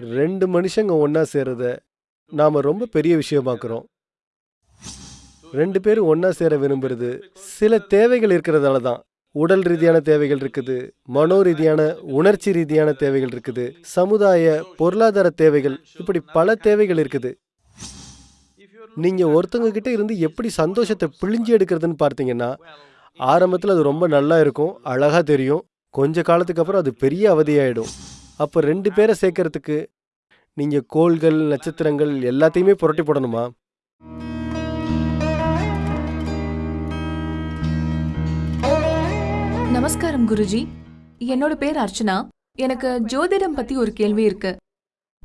ரெண்டு மனுஷங்க ஒன்றா சேருத நாம் ரொம்ப பெரிய விஷயமாக்குறோம் ரெண்டு பேரும் ஒன்றா சேர விரும்புறது சில தேவைகள் இருக்கிறதால தான். உடல் ரீதியான தேவைகள் இருக்குது மனோ ரீதியான உணர்ச்சி ரீதியான தேவைகள் இருக்குது சமுதாய பொருளாதார தேவைகள் இப்படி பல தேவைகள் இருக்குது. நீங்க ஒருத்தவங்க கிட்ட இருந்து எப்படி சந்தோஷத்தை பிழிஞ்சு எடுக்கிறதுன்னு பார்த்தீங்கன்னா ஆரம்பத்தில் அது ரொம்ப நல்லா இருக்கும் அழகா தெரியும் கொஞ்ச காலத்துக்கு அப்புறம் அது பெரிய அவதியாயிடும். அப்போ ரெண்டு பேரை சேர்க்கறதுக்கு நீங்க கோள்கள் நட்சத்திரங்கள் எல்லாத்தையுமே புரட்டி போடணுமா? நமஸ்காரம் குருஜி. என்னோட பேர் அர்ச்சனா. எனக்கு ஜோதிடம் பத்தி ஒரு கேள்வி இருக்கு.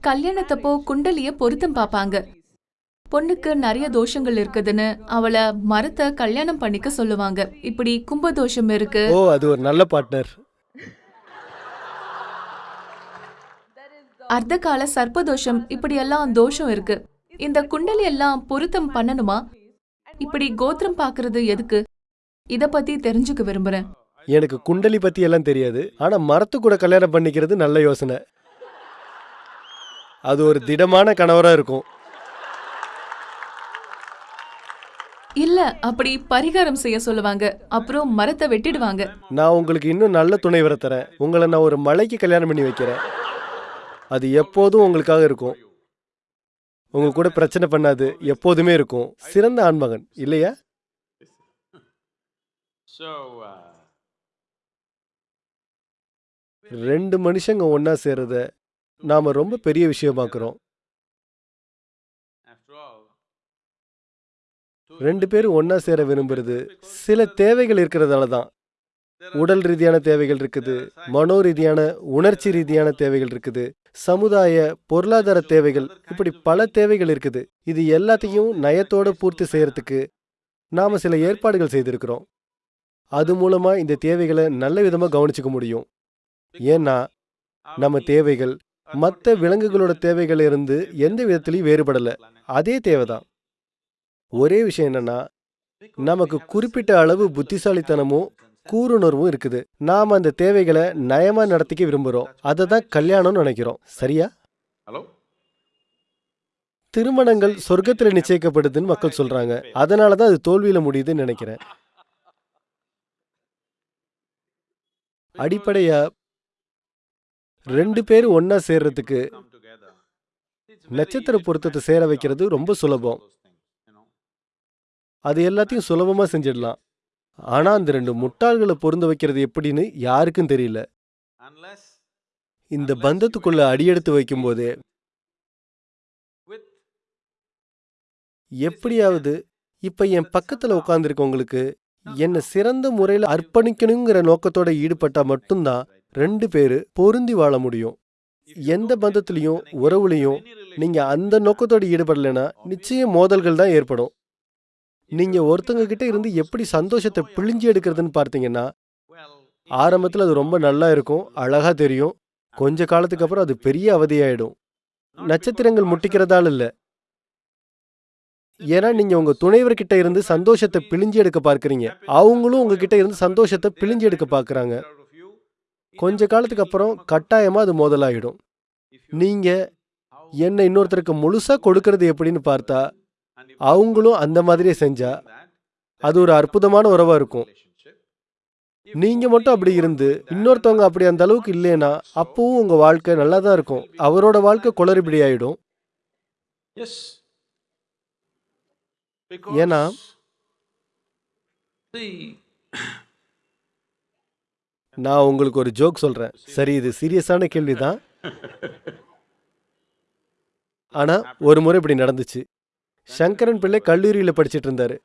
கல்யாணத்தப்போ குண்டலிய பொருத்தம் பாப்பாங்க. பொண்ணுக்கு நிறைய தோஷங்கள் இருக்குதுன்னு அவளை மரத்தை கல்யாணம் பண்ணிக்க சொல்லுவாங்க. இப்படி கும்ப தோஷம் இருக்கு. ஓ அது ஒரு நல்ல பார்ட்னர் அர்த்த கால சர்ப்பதோஷம் இப்படி எல்லாம் தோஷம் இருக்கு. இந்த குண்டலி எல்லாம் பொருத்தம் பண்ணணுமா? இப்படி கோத்திரம் பாக்குறது எதுக்கு? இத பத்தி தெரிஞ்சுக்க விரும்புறேன். எனக்கு குண்டலி பத்தி எல்லாம் தெரியாது. ஆனா மரத்து கூட கல்யாணம் பண்ணிக்கிறது நல்ல யோசனை. அது ஒரு திடமான கணவரா இருக்கும். இல்ல அப்படி பரிகாரம் செய்ய சொல்லுவாங்க. அப்புறம் மரத்தை வெட்டிடுவாங்க. நான் உங்களுக்கு இன்னும் நல்ல துணைவரை தரேன். உங்களை நான் ஒரு மலைக்கு கல்யாணம் பண்ணி வைக்கிறேன். அது எப்போதும் உங்களுக்காக இருக்கும். உங்க கூட பிரச்சனை பண்ணாது எப்போதுமே இருக்கும். சிறந்த ஆண்மகன் இல்லையா? Uh, ரெண்டு மனுஷங்க ஒண்ணா சேர்றத நாம ரொம்ப பெரிய விஷயமாக்குறோம் ரெண்டு பேரும் ஒண்ணா சேர விரும்புறது சில தேவைகள் இருக்கிறதால தான். உடல் ரீதியான தேவைகள் இருக்குது மனோ ரீதியான உணர்ச்சி ரீதியான தேவைகள் இருக்குது. சமுதாய பொருளாதார தேவைகள். இப்படி பல தேவைகள் இருக்குது. இது எல்லாத்தையும் நயத்தோட பூர்த்தி செய்யறதுக்கு நாம சில ஏற்பாடுகள் செய்திருக்கிறோம். அது மூலமா இந்த தேவைகளை நல்ல விதமா கவனிச்சுக்க முடியும். ஏன்னா நம்ம தேவைகள் மற்ற விலங்குகளோட தேவைகள் இருந்து எந்த விதத்திலையும் வேறுபடல. அதே தேவைதான். ஒரே விஷயம் என்னன்னா நமக்கு குறிப்பிட்ட அளவு புத்திசாலித்தனமும் கூருணர்வும் இருக்குது. நாம அந்த தேவைகளை நயமா நடத்திக்க விரும்புறோம். அதை தான் கல்யாணம்னு நினைக்கிறோம். சரியா? hello? திருமணங்கள் சொர்க்கத்துல நிச்சயிக்கப்படுதுன்னு மக்கள் சொல்றாங்க. அதனால தான் அது தோல்வியில முடியுதுன்னு நினைக்கிறேன். அடிப்படையா ரெண்டு பேரும் ஒண்ணா சேர்றதுக்கு நட்சத்திர பொருத்தத்தை சேர வைக்கிறது ரொம்ப சுலபம். அது எல்லாத்தையும் சுலபமா செஞ்சிடலாம். ஆனா அந்த ரெண்டு முட்டாள்களை பொருந்த வைக்கிறது எப்படின்னு யாருக்கும் தெரியல. இந்த பந்தத்துக்குள்ள அடியெடுத்து வைக்கும்போதே எப்படியாவது இப்ப என் பக்கத்துல உட்காந்துருக்கவங்களுக்கு என்னை சிறந்த முறையில் அர்ப்பணிக்கணுங்கிற நோக்கத்தோட ஈடுபட்டா மட்டும்தான் ரெண்டு பேரு பொருந்தி வாழ முடியும். எந்த பந்தத்திலையும் உறவுலையும் நீங்க அந்த நோக்கத்தோட ஈடுபடலைன்னா நிச்சயம் மோதல்கள் தான் ஏற்படும். நீங்க ஒருத்தங்க கிட்ட இருந்து எப்படி சந்தோஷத்தை பிழிஞ்சு எடுக்கிறதுன்னு பார்த்தீங்கன்னா ஆரம்பத்தில் அது ரொம்ப நல்லா இருக்கும் அழகா தெரியும். கொஞ்ச காலத்துக்கு அப்புறம் அது பெரிய அவதியாயிடும். நட்சத்திரங்கள் முட்டிக்கிறதால இல்லை. ஏன்னா நீங்க உங்க துணைவர்கிட்ட இருந்து சந்தோஷத்தை பிழிஞ்சு எடுக்க பார்க்குறீங்க. அவங்களும் உங்ககிட்ட இருந்து சந்தோஷத்தை பிழிஞ்சு எடுக்க பார்க்குறாங்க. கொஞ்ச காலத்துக்கு அப்புறம் கட்டாயமா அது மோதலாயிடும். நீங்கள் என்னை நீங்க என்ன இன்னொருத்தருக்கு முழுசா கொடுக்கறது எப்படின்னு பார்த்தா அவங்களும் அந்த மாதிரியே செஞ்சா அது ஒரு அற்புதமான உறவா இருக்கும். relationship. நீங்க மட்டும் அப்படி இருந்து இன்னொருத்தவங்க அப்படி அந்த அளவுக்கு இல்லைன்னா அப்பவும் உங்க வாழ்க்கை நல்லா தான் இருக்கும். அவரோட வாழ்க்கை குளறுபடி ஆயிடும். Yes. ஏன்னா, நான் உங்களுக்கு ஒரு ஜோக் சொல்றேன். சரி இது சீரியஸான கேள்விதான். ஆனா ஒரு முறை இப்படி நடந்துச்சு. சங்கரன் பிள்ளை கல்லூரியில் படிச்சுட்டு இருந்தாரு.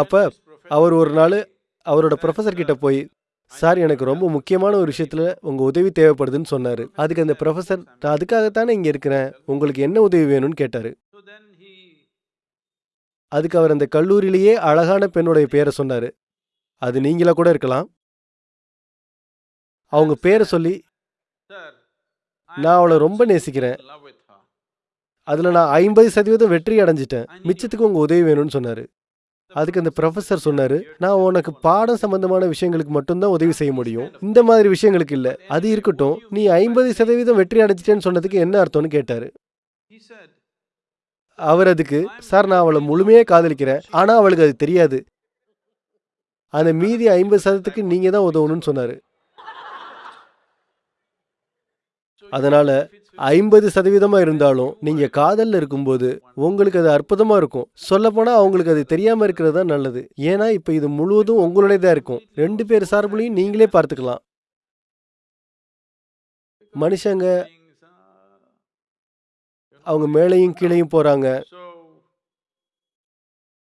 அப்ப அவர் ஒரு நாள் அவரோட ப்ரொஃபஸர் கிட்ட போய் சார் எனக்கு ரொம்ப முக்கியமான ஒரு விஷயத்தில் உங்கள் உதவி தேவைப்படுதுன்னு சொன்னார். அதுக்கு அந்த ப்ரொஃபசர் நான் அதுக்காகத்தானே இங்கே இருக்கிறேன். உங்களுக்கு என்ன உதவி வேணும்னு கேட்டார். அதுக்கு அவர் அந்த கல்லூரியிலேயே அழகான பெண்ணுடைய பேரை சொன்னார். அது நீங்களா கூட இருக்கலாம். அவங்க பேரை சொல்லி நான் அவளை ரொம்ப நேசிக்கிறேன். அதுல நான் ஐம்பது சதவீதம் வெற்றி அடைஞ்சிட்டேன். மிச்சத்துக்கு உங்க உதவி வேணும்னு சொன்னாரு. அதுக்கு அந்த ப்ரொஃபசர் சொன்னாரு நான் உனக்கு பாடம் சம்பந்தமான விஷயங்களுக்கு மட்டும்தான் உதவி செய்ய முடியும். இந்த மாதிரி விஷயங்களுக்கு இல்ல. அது இருக்கட்டும். நீ ஐம்பது சதவீதம் வெற்றி அடைஞ்சிட்டேன்னு சொன்னதுக்கு என்ன அர்த்தம்னு கேட்டாரு. அவர் அதுக்கு சார் நான் அவளை முழுமையா காதலிக்கிறேன். ஆனா அவளுக்கு அது தெரியாது. அந்த மீதி ஐம்பது சதத்துக்கு நீங்க தான் உதவணும்னு சொன்னாரு. அதனால ஐம்பது சதவீதமா இருந்தாலும் நீங்க காதல்ல இருக்கும்போது உங்களுக்கு அது அற்புதமா இருக்கும். சொல்லப்போனா அவங்களுக்கு அது தெரியாம இருக்கிறது தான் நல்லது. ஏன்னா இப்ப இது முழுவதும் உங்களுடையதா இருக்கும். ரெண்டு பேர் சார்புலையும் நீங்களே பார்த்துக்கலாம். மனுஷங்க அவங்க மேலையும் கீழையும் போறாங்க.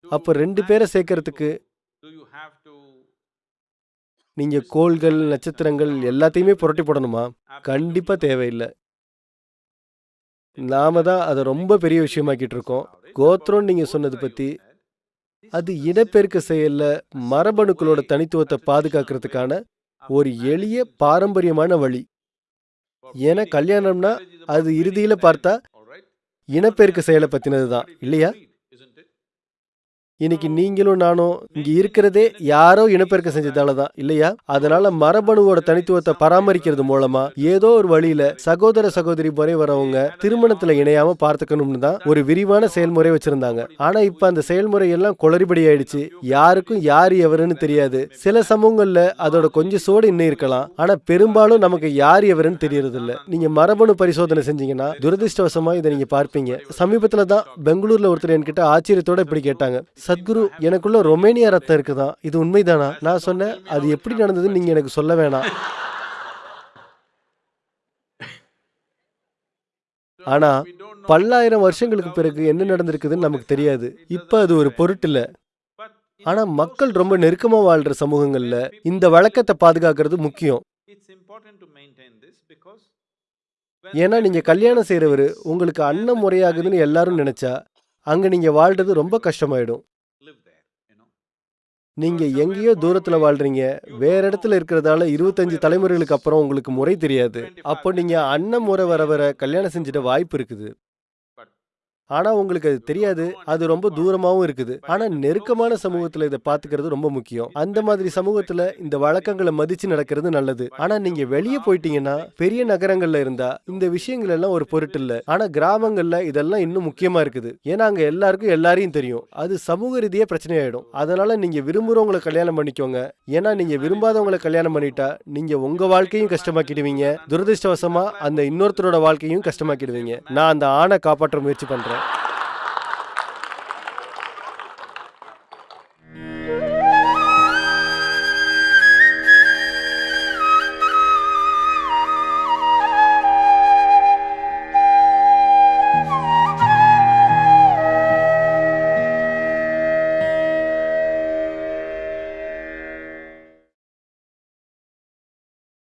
அப்போ அப்ப ரெண்டு பேரை சேர்க்கறதுக்கு நீங்க கோள்கள் நட்சத்திரங்கள் எல்லாத்தையுமே புரட்டி போடணுமா? கண்டிப்பா தேவையில்லை. நாம தான் அதை ரொம்ப பெரிய விஷயமாக்கிட்டு இருக்கோம். கோத்திரம் நீங்க சொன்னது பத்தி அது இனப்பெருக்க செயல்ல மரபணுக்களோட தனித்துவத்தை பாதுகாக்கிறதுக்கான ஒரு எளிய பாரம்பரியமான வழி. ஏன்னா கல்யாணம்னா அது இறுதியில பார்த்தா இனப்பெருக்க செயலை பத்தினது தான் இல்லையா? இன்னைக்கு நீங்களும் நானும் இங்க இருக்கிறதே யாரோ இனப்பெருக்கம் செஞ்சதால தான் இல்லையா? அதனால மரபணுவோட தனித்துவத்தை பராமரிக்கிறது மூலமா ஏதோ ஒரு வழியில சகோதர சகோதரி முறை வரவங்க திருமணத்துல இணையாம பார்த்துக்கணும்னு தான் ஒரு விரிவான செயல்முறை வச்சிருந்தாங்க. ஆனா இப்ப அந்த செயல்முறை எல்லாம் குளறுபடி ஆயிடுச்சு. யாருக்கும் யார் எவருன்னு தெரியாது. சில சமூகங்கள்ல அதோட கொஞ்சம் சோடு இன்னும் இருக்கலாம். ஆனா பெரும்பாலும் நமக்கு யார் எவருன்னு தெரியறது இல்ல நீங்க மரபணு பரிசோதனை செஞ்சீங்கன்னா துரதிருஷ்டவசமா இதை நீங்க பார்ப்பீங்க. சமீபத்துல தான் பெங்களூர்ல ஒருத்தர் என்கிட்ட ஆச்சரியத்தோட இப்படி கேட்டாங்க. சத்குரு எனக்குள்ள ரொமேனியா ரத்தம் இருக்குதான் இது உண்மைதானா? நான் சொன்னேன் அது எப்படி நடந்ததுன்னு நீங்க எனக்கு சொல்ல வேணாம். ஆனா பல்லாயிரம் வருஷங்களுக்கு பிறகு என்ன நடந்திருக்குதுன்னு நமக்கு தெரியாது. இப்ப அது ஒரு பொருட்டில்ல. ஆனா மக்கள் ரொம்ப நெருக்கமா வாழ்ற சமூகங்கள்ல இந்த வழக்கத்தை பாதுகாக்கிறது முக்கியம். ஏன்னா நீங்க கல்யாணம் செய்கிறவர் உங்களுக்கு அன்னம் முறையாகுதுன்னு எல்லாரும் நினைச்சா அங்க நீங்க வாழ்றது ரொம்ப கஷ்டமாயிடும். நீங்க எங்கேயோ தூரத்துல வாழ்றீங்க. வேற இடத்துல இருக்கிறதால இருபத்தஞ்சு தலைமுறைகளுக்கு அப்புறம் உங்களுக்கு முறை தெரியாது. அப்போ நீங்க அண்ணன் முறை வர வர கல்யாணம் செஞ்சிட வாய்ப்பு இருக்குது. ஆனா உங்களுக்கு அது தெரியாது. அது ரொம்ப தூரமாவும் இருக்குது. ஆனா நெருக்கமான சமூகத்துல இதை பாத்துக்கிறது ரொம்ப முக்கியம். அந்த மாதிரி சமூகத்துல இந்த வழக்கங்களை மதிச்சு நடக்கிறது நல்லது. ஆனா நீங்க வெளியே போயிட்டீங்கன்னா பெரிய நகரங்கள்ல இருந்தா இந்த விஷயங்கள் எல்லாம் ஒரு பொருட்டு இல்ல. ஆனா கிராமங்கள்ல இதெல்லாம் இன்னும் முக்கியமா இருக்குது. ஏன்னா அங்க எல்லாருக்கும் எல்லாரையும் தெரியும். அது சமூக ரீதியா பிரச்சனையாயிடும். அதனால நீங்க விரும்புறவங்களை கல்யாணம் பண்ணிக்கோங்க. ஏன்னா நீங்க விரும்பாதவங்களை கல்யாணம் பண்ணிட்டா நீங்க உங்க வாழ்க்கையும் கஷ்டமாக்கிடுவீங்க. துரதிருஷ்டவசமா அந்த இன்னொருத்தரோட வாழ்க்கையும் கஷ்டமாக்கிடுவீங்க. நான் அந்த ஆணை காப்பாற்ற முயற்சி பண்றேன்.